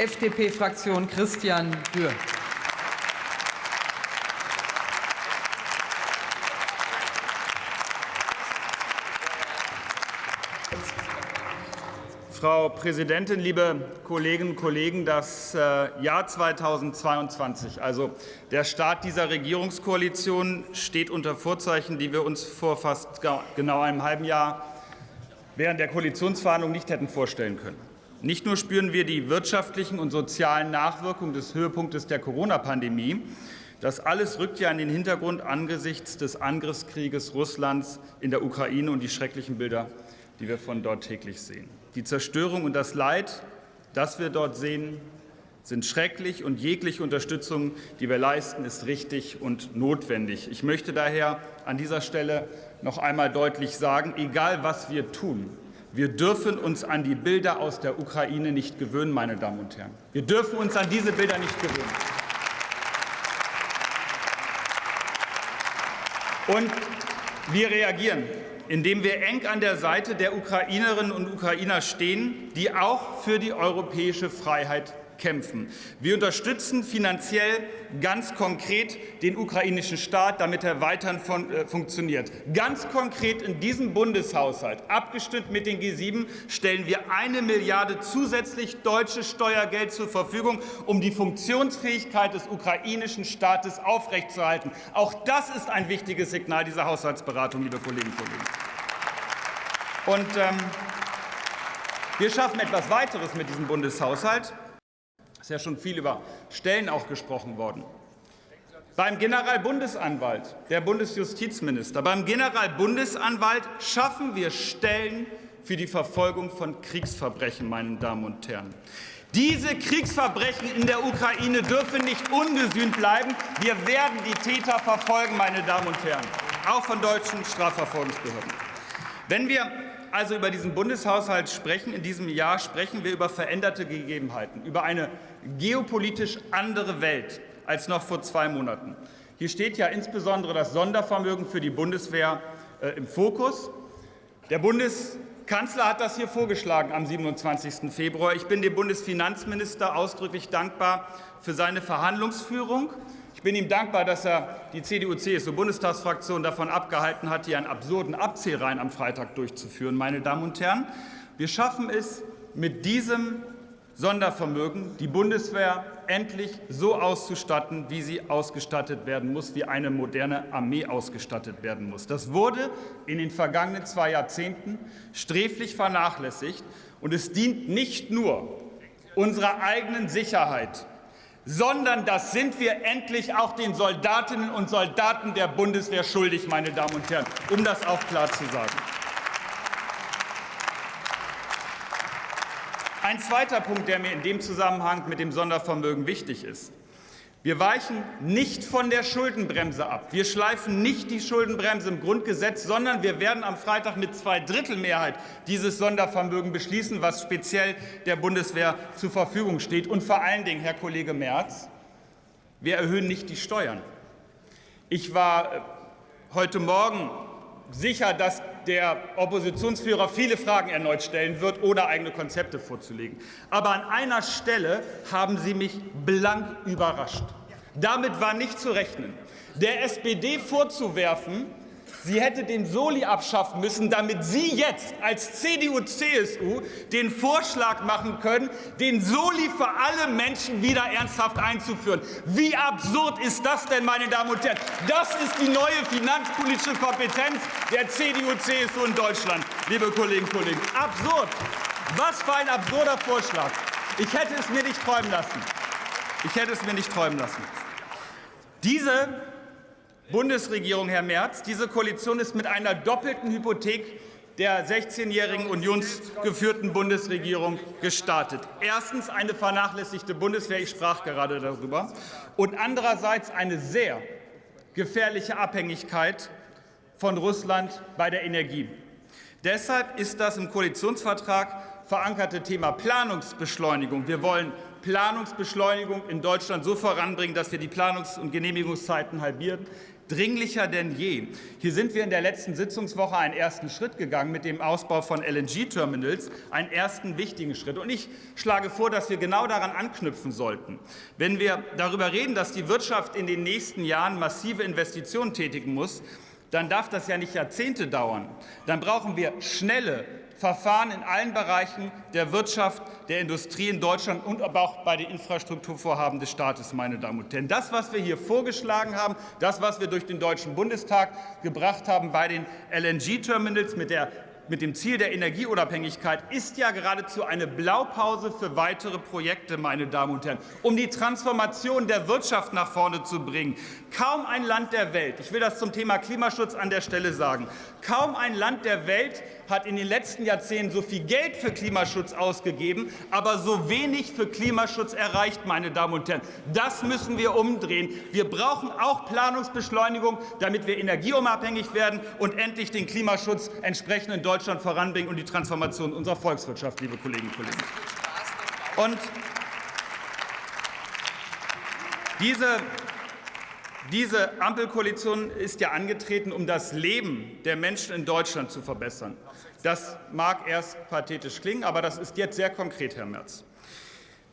FDP-Fraktion Christian Dürr. Frau Präsidentin, liebe Kolleginnen und Kollegen! Das äh, Jahr 2022, also der Start dieser Regierungskoalition, steht unter Vorzeichen, die wir uns vor fast genau einem halben Jahr während der Koalitionsverhandlungen nicht hätten vorstellen können. Nicht nur spüren wir die wirtschaftlichen und sozialen Nachwirkungen des Höhepunktes der Corona-Pandemie, das alles rückt ja in den Hintergrund angesichts des Angriffskrieges Russlands in der Ukraine und die schrecklichen Bilder, die wir von dort täglich sehen. Die Zerstörung und das Leid, das wir dort sehen, sind schrecklich, und jegliche Unterstützung, die wir leisten, ist richtig und notwendig. Ich möchte daher an dieser Stelle noch einmal deutlich sagen, egal was wir tun, wir dürfen uns an die Bilder aus der Ukraine nicht gewöhnen, meine Damen und Herren. Wir dürfen uns an diese Bilder nicht gewöhnen. Und wir reagieren indem wir eng an der Seite der Ukrainerinnen und Ukrainer stehen, die auch für die europäische Freiheit kämpfen. Wir unterstützen finanziell ganz konkret den ukrainischen Staat, damit er weiterhin von, äh, funktioniert. Ganz konkret in diesem Bundeshaushalt, abgestimmt mit den G7, stellen wir eine Milliarde zusätzlich deutsches Steuergeld zur Verfügung, um die Funktionsfähigkeit des ukrainischen Staates aufrechtzuerhalten. Auch das ist ein wichtiges Signal dieser Haushaltsberatung, liebe Kolleginnen und Kollegen. Und ähm, wir schaffen etwas weiteres mit diesem Bundeshaushalt. Es ist ja schon viel über Stellen auch gesprochen worden. Beim Generalbundesanwalt, der Bundesjustizminister, beim Generalbundesanwalt schaffen wir Stellen für die Verfolgung von Kriegsverbrechen, meine Damen und Herren. Diese Kriegsverbrechen in der Ukraine dürfen nicht ungesühnt bleiben. Wir werden die Täter verfolgen, meine Damen und Herren, auch von deutschen Strafverfolgungsbehörden. Wenn wir also über diesen Bundeshaushalt sprechen, in diesem Jahr sprechen wir über veränderte Gegebenheiten, über eine geopolitisch andere Welt als noch vor zwei Monaten. Hier steht ja insbesondere das Sondervermögen für die Bundeswehr äh, im Fokus. Der Bundeskanzler hat das hier vorgeschlagen am 27. Februar. Ich bin dem Bundesfinanzminister ausdrücklich dankbar für seine Verhandlungsführung. Ich bin ihm dankbar, dass er die CDU-CSU-Bundestagsfraktion davon abgehalten hat, hier einen absurden Abzählreihen am Freitag durchzuführen. Meine Damen und Herren, wir schaffen es mit diesem Sondervermögen, die Bundeswehr endlich so auszustatten, wie sie ausgestattet werden muss, wie eine moderne Armee ausgestattet werden muss. Das wurde in den vergangenen zwei Jahrzehnten sträflich vernachlässigt, und es dient nicht nur unserer eigenen Sicherheit, sondern das sind wir endlich auch den Soldatinnen und Soldaten der Bundeswehr schuldig, meine Damen und Herren, um das auch klar zu sagen. Ein zweiter Punkt, der mir in dem Zusammenhang mit dem Sondervermögen wichtig ist. Wir weichen nicht von der Schuldenbremse ab. Wir schleifen nicht die Schuldenbremse im Grundgesetz, sondern wir werden am Freitag mit Zweidrittelmehrheit dieses Sondervermögen beschließen, was speziell der Bundeswehr zur Verfügung steht. Und vor allen Dingen, Herr Kollege Merz, wir erhöhen nicht die Steuern. Ich war äh, heute Morgen sicher, dass der Oppositionsführer viele Fragen erneut stellen wird, ohne eigene Konzepte vorzulegen. Aber an einer Stelle haben Sie mich blank überrascht. Damit war nicht zu rechnen. Der SPD vorzuwerfen, sie hätte den Soli abschaffen müssen, damit Sie jetzt als CDU-CSU den Vorschlag machen können, den Soli für alle Menschen wieder ernsthaft einzuführen. Wie absurd ist das denn, meine Damen und Herren? Das ist die neue finanzpolitische Kompetenz der CDU-CSU in Deutschland, liebe Kolleginnen und Kollegen. Absurd! Was für ein absurder Vorschlag. Ich hätte es mir nicht träumen lassen. Ich hätte es mir nicht träumen lassen. Diese Bundesregierung, Herr Merz, diese Koalition ist mit einer doppelten Hypothek der 16-jährigen unionsgeführten Bundesregierung gestartet. Erstens eine vernachlässigte Bundeswehr, ich sprach gerade darüber, und andererseits eine sehr gefährliche Abhängigkeit von Russland bei der Energie. Deshalb ist das im Koalitionsvertrag verankerte Thema Planungsbeschleunigung. Wir wollen Planungsbeschleunigung in Deutschland so voranbringen, dass wir die Planungs- und Genehmigungszeiten halbieren. Dringlicher denn je. Hier sind wir in der letzten Sitzungswoche einen ersten Schritt gegangen mit dem Ausbau von LNG-Terminals, einen ersten wichtigen Schritt. Und ich schlage vor, dass wir genau daran anknüpfen sollten. Wenn wir darüber reden, dass die Wirtschaft in den nächsten Jahren massive Investitionen tätigen muss, dann darf das ja nicht Jahrzehnte dauern. Dann brauchen wir schnelle, Verfahren in allen Bereichen der Wirtschaft, der Industrie in Deutschland und aber auch bei den Infrastrukturvorhaben des Staates, meine Damen und Herren. Das, was wir hier vorgeschlagen haben, das, was wir durch den Deutschen Bundestag gebracht haben bei den LNG-Terminals mit der mit dem Ziel der Energieunabhängigkeit ist ja geradezu eine Blaupause für weitere Projekte, meine Damen und Herren, um die Transformation der Wirtschaft nach vorne zu bringen. Kaum ein Land der Welt, ich will das zum Thema Klimaschutz an der Stelle sagen, kaum ein Land der Welt hat in den letzten Jahrzehnten so viel Geld für Klimaschutz ausgegeben, aber so wenig für Klimaschutz erreicht, meine Damen und Herren. Das müssen wir umdrehen. Wir brauchen auch Planungsbeschleunigung, damit wir energieunabhängig werden und endlich den Klimaschutz entsprechend in Deutschland voranbringen und die Transformation unserer Volkswirtschaft, liebe Kolleginnen und Kollegen. Und diese diese Ampelkoalition ist ja angetreten, um das Leben der Menschen in Deutschland zu verbessern. Das mag erst pathetisch klingen, aber das ist jetzt sehr konkret, Herr Merz.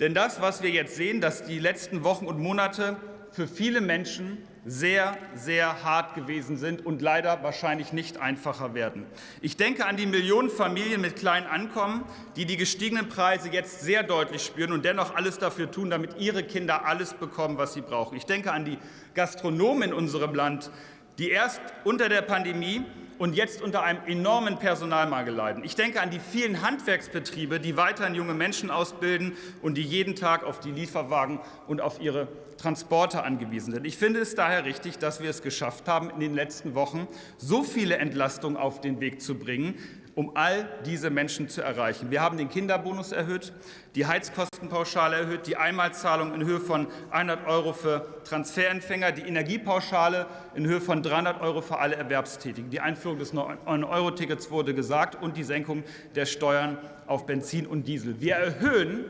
Denn das, was wir jetzt sehen, dass die letzten Wochen und Monate für viele Menschen sehr, sehr hart gewesen sind und leider wahrscheinlich nicht einfacher werden. Ich denke an die Millionen Familien mit kleinen Einkommen, die die gestiegenen Preise jetzt sehr deutlich spüren und dennoch alles dafür tun, damit ihre Kinder alles bekommen, was sie brauchen. Ich denke an die Gastronomen in unserem Land, die erst unter der Pandemie und jetzt unter einem enormen Personalmangel leiden. Ich denke an die vielen Handwerksbetriebe, die weiterhin junge Menschen ausbilden und die jeden Tag auf die Lieferwagen und auf ihre Transporte angewiesen sind. Ich finde es daher richtig, dass wir es geschafft haben, in den letzten Wochen so viele Entlastungen auf den Weg zu bringen, um all diese Menschen zu erreichen. Wir haben den Kinderbonus erhöht, die Heizkostenpauschale erhöht, die Einmalzahlung in Höhe von 100 Euro für Transferempfänger, die Energiepauschale in Höhe von 300 Euro für alle Erwerbstätigen. Die Einführung des 9-Euro-Tickets wurde gesagt und die Senkung der Steuern auf Benzin und Diesel. Wir erhöhen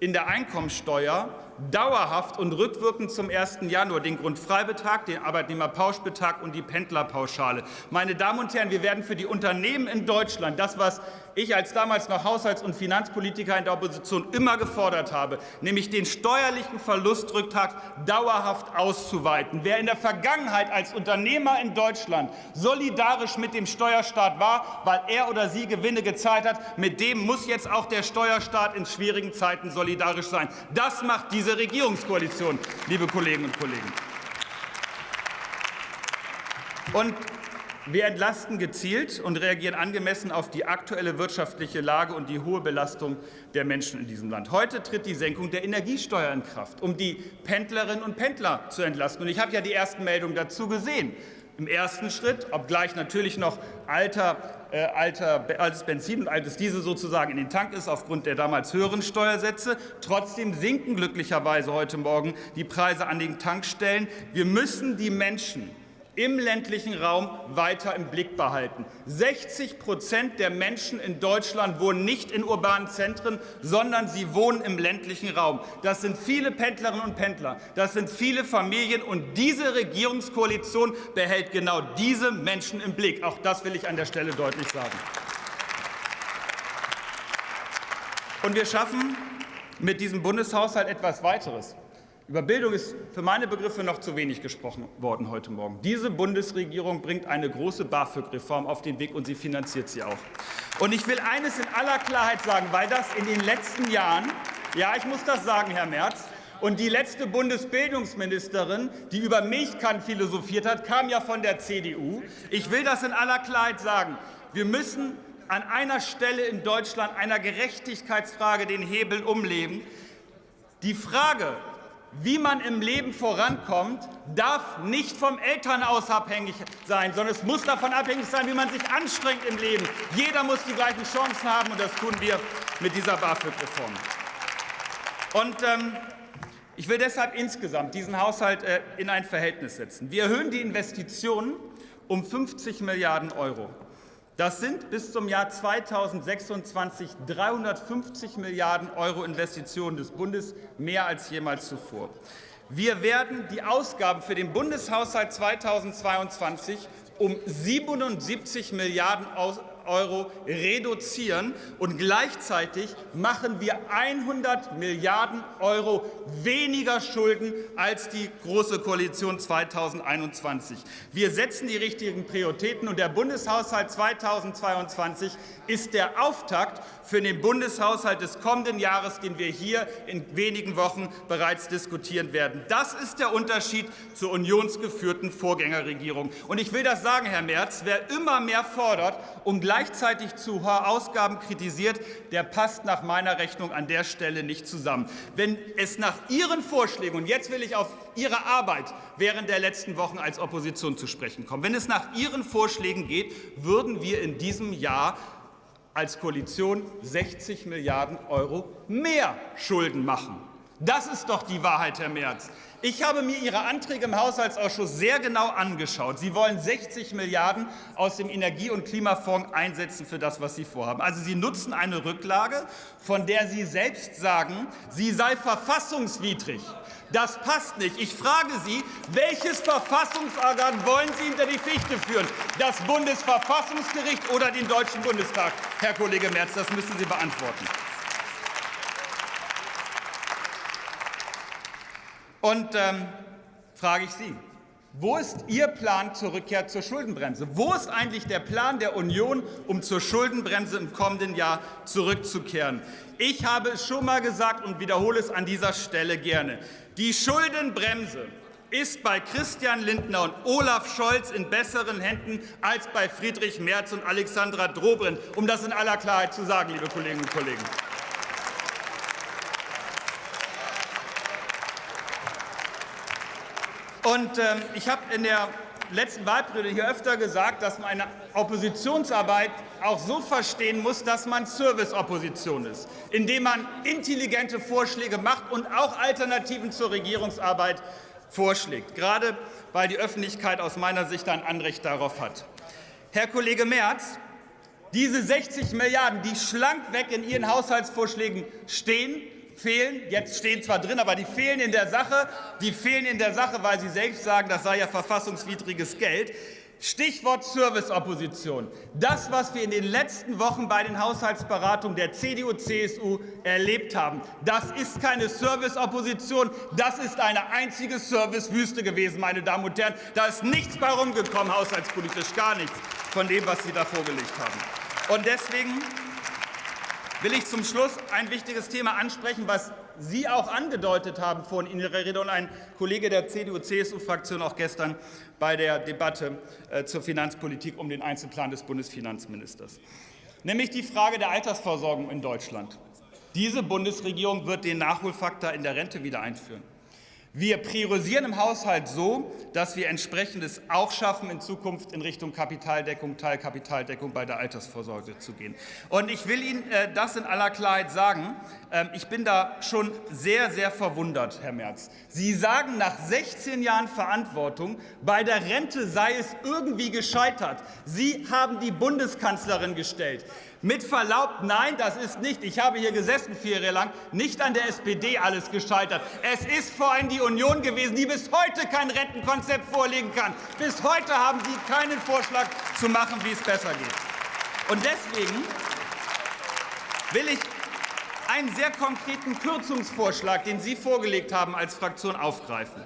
in der Einkommensteuer dauerhaft und rückwirkend zum 1. Januar den Grundfreibetrag, den Arbeitnehmerpauschbetrag und die Pendlerpauschale. Meine Damen und Herren, wir werden für die Unternehmen in Deutschland das, was ich als damals noch Haushalts- und Finanzpolitiker in der Opposition immer gefordert habe, nämlich den steuerlichen Verlustrücktrag dauerhaft auszuweiten. Wer in der Vergangenheit als Unternehmer in Deutschland solidarisch mit dem Steuerstaat war, weil er oder sie Gewinne gezahlt hat, mit dem muss jetzt auch der Steuerstaat in schwierigen Zeiten solidarisch sein. Das macht diese Regierungskoalition, liebe Kolleginnen und Kollegen. Und wir entlasten gezielt und reagieren angemessen auf die aktuelle wirtschaftliche Lage und die hohe Belastung der Menschen in diesem Land. Heute tritt die Senkung der Energiesteuer in Kraft, um die Pendlerinnen und Pendler zu entlasten. Und ich habe ja die ersten Meldungen dazu gesehen. Im ersten Schritt, obgleich natürlich noch alter, äh, alter, altes Benzin und altes Diesel sozusagen in den Tank ist aufgrund der damals höheren Steuersätze, trotzdem sinken glücklicherweise heute Morgen die Preise an den Tankstellen. Wir müssen die Menschen im ländlichen Raum weiter im Blick behalten. 60 Prozent der Menschen in Deutschland wohnen nicht in urbanen Zentren, sondern sie wohnen im ländlichen Raum. Das sind viele Pendlerinnen und Pendler, das sind viele Familien, und diese Regierungskoalition behält genau diese Menschen im Blick. Auch das will ich an der Stelle deutlich sagen. Und wir schaffen mit diesem Bundeshaushalt etwas weiteres. Über Bildung ist für meine Begriffe noch zu wenig gesprochen worden heute Morgen. Diese Bundesregierung bringt eine große BAföG-Reform auf den Weg, und sie finanziert sie auch. Und ich will eines in aller Klarheit sagen, weil das in den letzten Jahren, ja, ich muss das sagen, Herr Merz, und die letzte Bundesbildungsministerin, die über Milchkannen philosophiert hat, kam ja von der CDU. Ich will das in aller Klarheit sagen. Wir müssen an einer Stelle in Deutschland einer Gerechtigkeitsfrage den Hebel umlegen. Die Frage, wie man im Leben vorankommt, darf nicht vom Elternhaus abhängig sein, sondern es muss davon abhängig sein, wie man sich anstrengt im Leben. Jeder muss die gleichen Chancen haben, und das tun wir mit dieser BAföG-Reform. Und ähm, ich will deshalb insgesamt diesen Haushalt äh, in ein Verhältnis setzen. Wir erhöhen die Investitionen um 50 Milliarden Euro. Das sind bis zum Jahr 2026 350 Milliarden Euro Investitionen des Bundes, mehr als jemals zuvor. Wir werden die Ausgaben für den Bundeshaushalt 2022 um 77 Milliarden Euro reduzieren, und gleichzeitig machen wir 100 Milliarden Euro weniger Schulden als die Große Koalition 2021. Wir setzen die richtigen Prioritäten, und der Bundeshaushalt 2022 ist der Auftakt für den Bundeshaushalt des kommenden Jahres, den wir hier in wenigen Wochen bereits diskutieren werden. Das ist der Unterschied zur unionsgeführten Vorgängerregierung. Und ich will das sagen, Herr Merz, wer immer mehr fordert, um gleichzeitig zu hohe Ausgaben kritisiert, der passt nach meiner Rechnung an der Stelle nicht zusammen. Wenn es nach Ihren Vorschlägen, und jetzt will ich auf Ihre Arbeit während der letzten Wochen als Opposition zu sprechen kommen, wenn es nach Ihren Vorschlägen geht, würden wir in diesem Jahr als Koalition 60 Milliarden Euro mehr Schulden machen. Das ist doch die Wahrheit, Herr Merz. Ich habe mir Ihre Anträge im Haushaltsausschuss sehr genau angeschaut. Sie wollen 60 Milliarden aus dem Energie- und Klimafonds einsetzen für das, was Sie vorhaben. Also Sie nutzen eine Rücklage, von der Sie selbst sagen, sie sei verfassungswidrig. Das passt nicht. Ich frage Sie, welches Verfassungsorgan wollen Sie hinter die Fichte führen? Das Bundesverfassungsgericht oder den Deutschen Bundestag? Herr Kollege Merz, das müssen Sie beantworten. Und ähm, frage ich Sie, wo ist Ihr Plan zur Rückkehr zur Schuldenbremse? Wo ist eigentlich der Plan der Union, um zur Schuldenbremse im kommenden Jahr zurückzukehren? Ich habe es schon mal gesagt und wiederhole es an dieser Stelle gerne. Die Schuldenbremse ist bei Christian Lindner und Olaf Scholz in besseren Händen als bei Friedrich Merz und Alexandra Dobrindt, um das in aller Klarheit zu sagen, liebe Kolleginnen und Kollegen. Und ähm, ich habe in der letzten Wahlperiode hier öfter gesagt, dass man eine Oppositionsarbeit auch so verstehen muss, dass man Serviceopposition ist, indem man intelligente Vorschläge macht und auch Alternativen zur Regierungsarbeit vorschlägt, gerade weil die Öffentlichkeit aus meiner Sicht ein Anrecht darauf hat. Herr Kollege Merz, diese 60 Milliarden, die schlank weg in Ihren Haushaltsvorschlägen stehen, fehlen. Jetzt stehen zwar drin, aber die fehlen in der Sache. Die fehlen in der Sache, weil Sie selbst sagen, das sei ja verfassungswidriges Geld. Stichwort Serviceopposition. Das, was wir in den letzten Wochen bei den Haushaltsberatungen der CDU-CSU erlebt haben, das ist keine Serviceopposition, das ist eine einzige Servicewüste gewesen, meine Damen und Herren. Da ist nichts bei rumgekommen, haushaltspolitisch gar nichts von dem, was Sie da vorgelegt haben. Und deswegen will ich zum Schluss ein wichtiges Thema ansprechen, was Sie auch angedeutet haben vorhin in Ihrer Rede und ein Kollege der CDU-CSU-Fraktion auch gestern bei der Debatte äh, zur Finanzpolitik um den Einzelplan des Bundesfinanzministers, nämlich die Frage der Altersversorgung in Deutschland. Diese Bundesregierung wird den Nachholfaktor in der Rente wieder einführen. Wir priorisieren im Haushalt so, dass wir entsprechendes auch schaffen, in Zukunft in Richtung Kapitaldeckung, Teilkapitaldeckung bei der Altersvorsorge zu gehen. Und ich will Ihnen äh, das in aller Klarheit sagen. Ähm, ich bin da schon sehr, sehr verwundert, Herr Merz. Sie sagen nach 16 Jahren Verantwortung, bei der Rente sei es irgendwie gescheitert. Sie haben die Bundeskanzlerin gestellt. Mit Verlaub, nein, das ist nicht, ich habe hier gesessen vier Jahre lang, nicht an der SPD alles gescheitert. Es ist vor allem die Union gewesen, die bis heute kein Rentenkonzept vorlegen kann. Bis heute haben Sie keinen Vorschlag zu machen, wie es besser geht. Und deswegen will ich einen sehr konkreten Kürzungsvorschlag, den Sie vorgelegt haben, als Fraktion aufgreifen.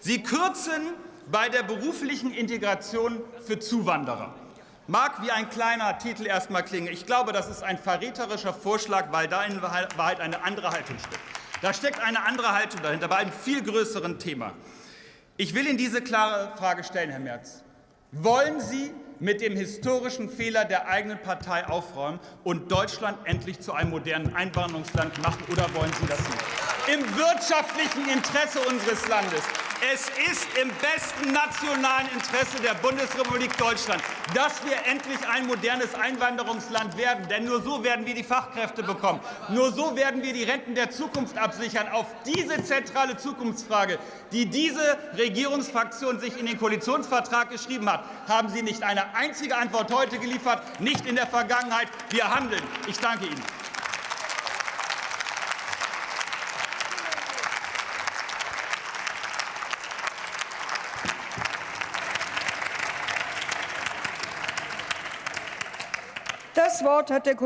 Sie kürzen bei der beruflichen Integration für Zuwanderer. Mag wie ein kleiner Titel erst mal klingen. Ich glaube, das ist ein verräterischer Vorschlag, weil da in Wahrheit eine andere Haltung steckt. Da steckt eine andere Haltung dahinter, bei einem viel größeren Thema. Ich will Ihnen diese klare Frage stellen, Herr Merz. Wollen Sie mit dem historischen Fehler der eigenen Partei aufräumen und Deutschland endlich zu einem modernen Einwanderungsland machen, oder wollen Sie das nicht? Im wirtschaftlichen Interesse unseres Landes, es ist im besten nationalen Interesse der Bundesrepublik Deutschland, dass wir endlich ein modernes Einwanderungsland werden. Denn nur so werden wir die Fachkräfte bekommen. Nur so werden wir die Renten der Zukunft absichern. Auf diese zentrale Zukunftsfrage, die diese Regierungsfraktion sich in den Koalitionsvertrag geschrieben hat, haben Sie nicht eine einzige Antwort heute geliefert, nicht in der Vergangenheit. Wir handeln. Ich danke Ihnen. Das Wort hat der Kollege